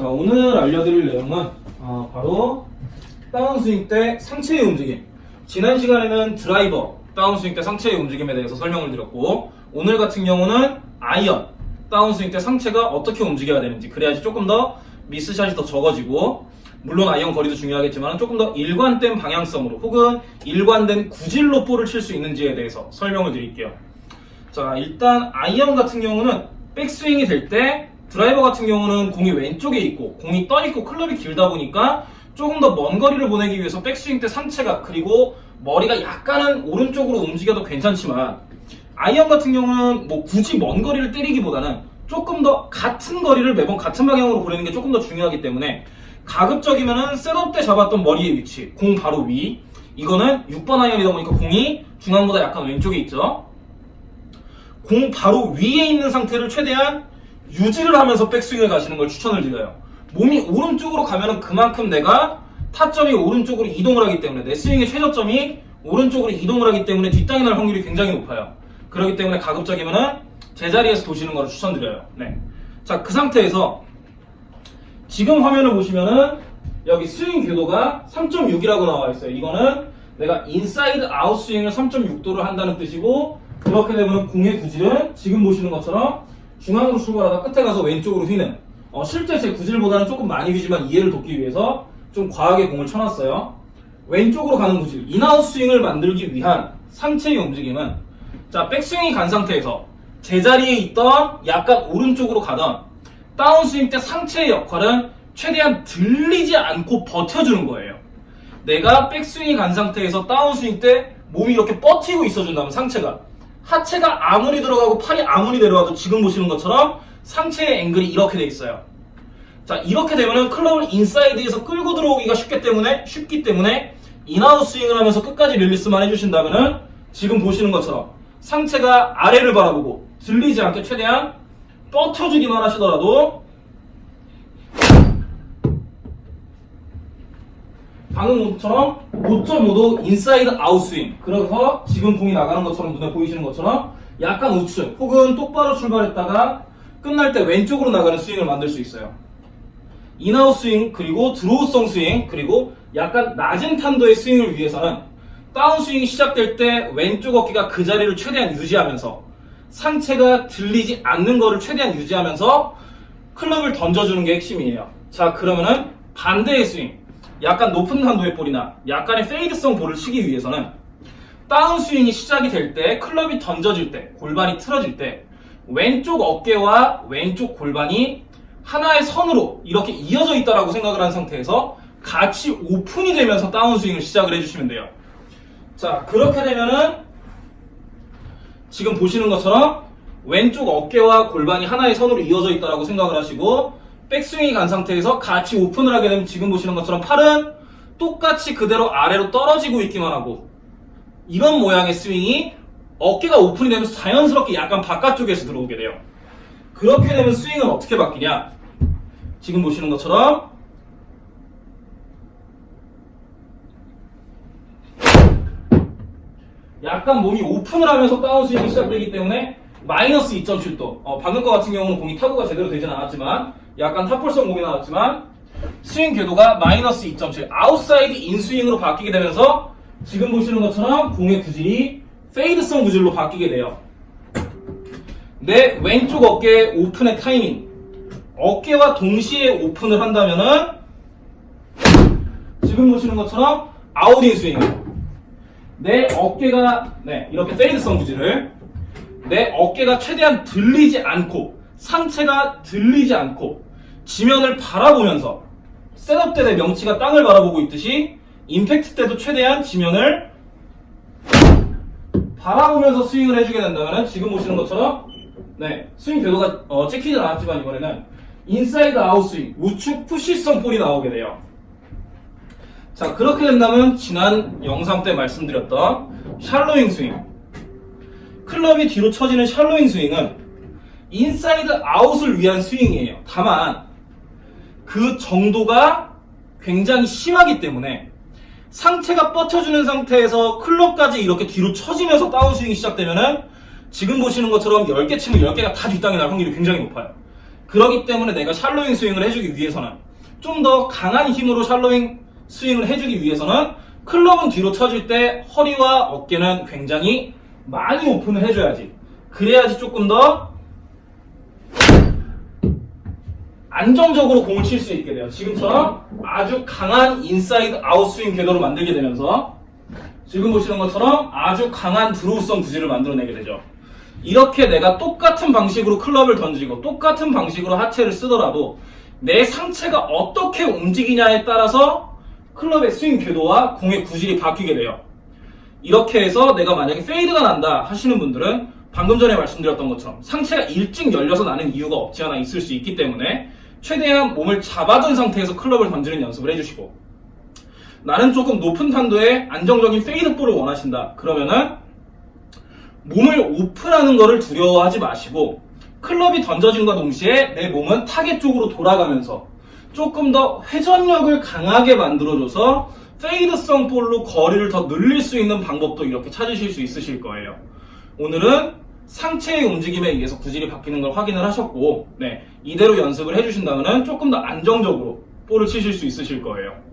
자 오늘 알려드릴 내용은 어, 바로 다운스윙 때 상체의 움직임. 지난 시간에는 드라이버 다운스윙 때 상체의 움직임에 대해서 설명을 드렸고 오늘 같은 경우는 아이언 다운스윙 때 상체가 어떻게 움직여야 되는지 그래야지 조금 더 미스샷이 더 적어지고 물론 아이언 거리도 중요하겠지만 조금 더 일관된 방향성으로 혹은 일관된 구질로 볼을 칠 수 있는지에 대해서 설명을 드릴게요. 자 일단 아이언 같은 경우는 백스윙이 될 때 드라이버 같은 경우는 공이 왼쪽에 있고 공이 떠 있고 클럽이 길다 보니까 조금 더 먼 거리를 보내기 위해서 백스윙 때 상체가 그리고 머리가 약간은 오른쪽으로 움직여도 괜찮지만 아이언 같은 경우는 뭐 굳이 먼 거리를 때리기보다는 조금 더 같은 거리를 매번 같은 방향으로 보내는 게 조금 더 중요하기 때문에 가급적이면은 setup 때 잡았던 머리의 위치 공 바로 위 이거는 6번 아이언이다 보니까 공이 중앙보다 약간 왼쪽에 있죠. 공 바로 위에 있는 상태를 최대한 유지를 하면서 백스윙을 가시는 걸 추천을 드려요. 몸이 오른쪽으로 가면은 그만큼 내가 타점이 오른쪽으로 이동을 하기 때문에 내 스윙의 최저점이 오른쪽으로 이동을 하기 때문에 뒷땅이 날 확률이 굉장히 높아요. 그렇기 때문에 가급적이면은 제자리에서 도시는 걸 추천드려요. 네. 자, 그 상태에서 지금 화면을 보시면은 여기 스윙 궤도가 3.6이라고 나와 있어요. 이거는 내가 inside out 스윙을 3.6도를 한다는 뜻이고 그렇게 되면 공의 구질은 지금 보시는 것처럼 중앙으로 출발하다 끝에 가서 왼쪽으로 휘는 어, 실제 제 구질보다는 조금 많이 휘지만 이해를 돕기 위해서 좀 과하게 공을 쳐놨어요. 왼쪽으로 가는 구질, in-out 스윙을 만들기 위한 상체의 움직임은 자 백스윙이 간 상태에서 제자리에 있던 약간 오른쪽으로 가던 다운스윙 때 상체의 역할은 최대한 들리지 않고 버텨주는 거예요. 내가 백스윙이 간 상태에서 다운스윙 때 몸이 이렇게 버티고 있어준다면 상체가 하체가 아무리 들어가고 팔이 아무리 내려와도 지금 보시는 것처럼 상체의 앵글이 이렇게 돼 있어요. 자 이렇게 되면은 클럽을 inside에서 끌고 들어오기가 쉽기 때문에 쉽기 때문에 in-out 스윙을 하면서 끝까지 release만 해주신다면은 지금 보시는 것처럼 상체가 아래를 바라보고 들리지 않게 최대한 버텨주기만 하시더라도 방금처럼 5.5도 inside out 스윙. 그래서 지금 공이 나가는 것처럼 눈에 보이시는 것처럼 약간 우측 혹은 똑바로 출발했다가 끝날 때 왼쪽으로 나가는 스윙을 만들 수 있어요. in-out 스윙 그리고 draw성 스윙 그리고 약간 낮은 탄도의 스윙을 위해서는 다운 스윙이 시작될 때 왼쪽 어깨가 그 자리를 최대한 유지하면서 상체가 들리지 않는 거를 최대한 유지하면서 클럽을 던져주는 게 핵심이에요. 자 그러면은 반대의 스윙 약간 높은 탄도의 볼이나 약간의 페이드성 볼을 치기 위해서는 다운스윙이 시작이 될 때 클럽이 던져질 때 골반이 틀어질 때 왼쪽 어깨와 왼쪽 골반이 하나의 선으로 이렇게 이어져 있다라고 생각을 한 상태에서 같이 오픈이 되면서 다운스윙을 시작을 해주시면 돼요. 자 그렇게 되면은 지금 보시는 것처럼 왼쪽 어깨와 골반이 하나의 선으로 이어져 있다라고 생각을 하시고 백스윙이 간 상태에서 같이 오픈을 하게 되면 지금 보시는 것처럼 팔은 똑같이 그대로 아래로 떨어지고 있기만 하고 이런 모양의 스윙이 어깨가 오픈이 되면서 자연스럽게 약간 바깥쪽에서 들어오게 돼요. 그렇게 되면 스윙은 어떻게 바뀌냐? 지금 보시는 것처럼 약간 몸이 오픈을 하면서 다운스윙이 시작되기 때문에 마이너스 2.7도 어, 방금 거 같은 경우는 공이 타구가 제대로 되진 않았지만 약간 top ball성 공이 나왔지만 스윙 궤도가 마이너스 2.7 outside in 스윙으로 바뀌게 되면서 지금 보시는 것처럼 공의 구질이 fade성 구질로 바뀌게 돼요. 내 왼쪽 어깨 오픈의 타이밍. 어깨와 동시에 오픈을 한다면은 지금 보시는 것처럼 out-in 스윙. 내 어깨가 네 이렇게 fade성 구질을. 내 어깨가 최대한 들리지 않고 상체가 들리지 않고 지면을 바라보면서 setup 때 내 명치가 땅을 바라보고 있듯이 임팩트 때도 최대한 지면을 바라보면서 스윙을 해주게 된다면 지금 보시는 것처럼 네 스윙 궤도가 어, 찍히진 않았지만 이번에는 inside out 스윙 우측 push성 볼이 나오게 돼요. 자 그렇게 된다면 지난 영상 때 말씀드렸던 shallowing 스윙. 클럽이 뒤로 처지는 shallowing 스윙은 inside out을 위한 스윙이에요. 다만 그 정도가 굉장히 심하기 때문에 상체가 버텨주는 상태에서 클럽까지 이렇게 뒤로 처지면서 다운스윙이 시작되면은 지금 보시는 것처럼 10개 치면 10개가 다 뒷땅이 날 확률이 굉장히 높아요. 그러기 때문에 내가 shallowing 스윙을 해주기 위해서는 좀 더 강한 힘으로 shallowing 스윙을 해주기 위해서는 클럽은 뒤로 쳐질 때 허리와 어깨는 굉장히 많이 오픈을 해줘야지. 그래야지 조금 더 안정적으로 공을 칠 수 있게 돼요. 지금처럼 아주 강한 inside out 스윙 궤도를 만들게 되면서 지금 보시는 것처럼 아주 강한 draw성 구질을 만들어내게 되죠. 이렇게 내가 똑같은 방식으로 클럽을 던지고 똑같은 방식으로 하체를 쓰더라도 내 상체가 어떻게 움직이냐에 따라서 클럽의 스윙 궤도와 공의 구질이 바뀌게 돼요. 이렇게 해서 내가 만약에 fade가 난다 하시는 분들은 방금 전에 말씀드렸던 것처럼 상체가 일찍 열려서 나는 이유가 없지 않아 있을 수 있기 때문에 최대한 몸을 잡아둔 상태에서 클럽을 던지는 연습을 해주시고 나는 조금 높은 탄도의 안정적인 fade볼을 원하신다 그러면은 몸을 오픈하는 것을 두려워하지 마시고 클럽이 던져짐과 동시에 내 몸은 타겟 쪽으로 돌아가면서 조금 더 회전력을 강하게 만들어줘서 fade성 볼로 거리를 더 늘릴 수 있는 방법도 이렇게 찾으실 수 있으실 거예요. 오늘은 상체의 움직임에 의해서 구질이 바뀌는 걸 확인을 하셨고, 네, 이대로 연습을 해주신다면 조금 더 안정적으로 볼을 치실 수 있으실 거예요.